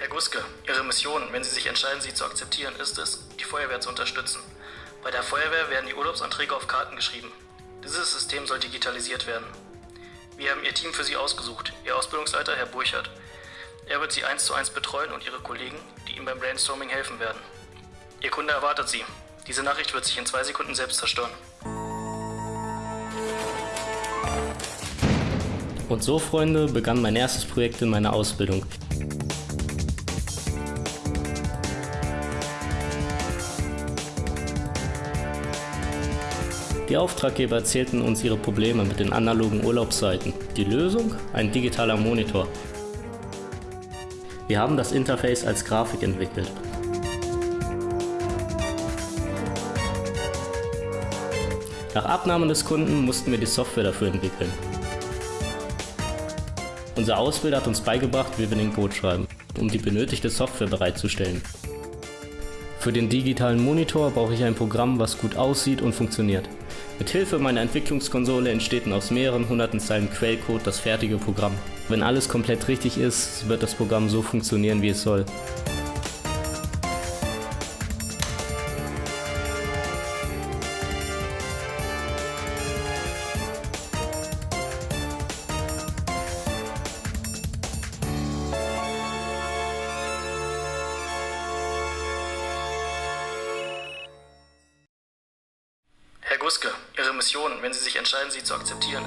Herr Guske, Ihre Mission, wenn Sie sich entscheiden, sie zu akzeptieren, ist es, die Feuerwehr zu unterstützen. Bei der Feuerwehr werden die Urlaubsanträge auf Karten geschrieben. Dieses System soll digitalisiert werden. Wir haben Ihr Team für Sie ausgesucht. Ihr Ausbildungsleiter, Herr Burchardt. Er wird Sie eins zu eins betreuen und Ihre Kollegen, die Ihnen beim Brainstorming helfen werden. Ihr Kunde erwartet Sie. Diese Nachricht wird sich in zwei Sekunden selbst zerstören. Und so, Freunde, begann mein erstes Projekt in meiner Ausbildung. Die Auftraggeber erzählten uns ihre Probleme mit den analogen Urlaubsseiten. Die Lösung? Ein digitaler Monitor. Wir haben das Interface als Grafik entwickelt. Nach Abnahme des Kunden mussten wir die Software dafür entwickeln. Unser Ausbilder hat uns beigebracht, wie wir den Code schreiben, um die benötigte Software bereitzustellen. Für den digitalen Monitor brauche ich ein Programm, was gut aussieht und funktioniert. Mit Hilfe meiner Entwicklungskonsole entsteht aus mehreren hunderten Zeilen Quellcode das fertige Programm. Wenn alles komplett richtig ist, wird das Programm so funktionieren, wie es soll. Guske, Ihre Mission, wenn Sie sich entscheiden, sie zu akzeptieren,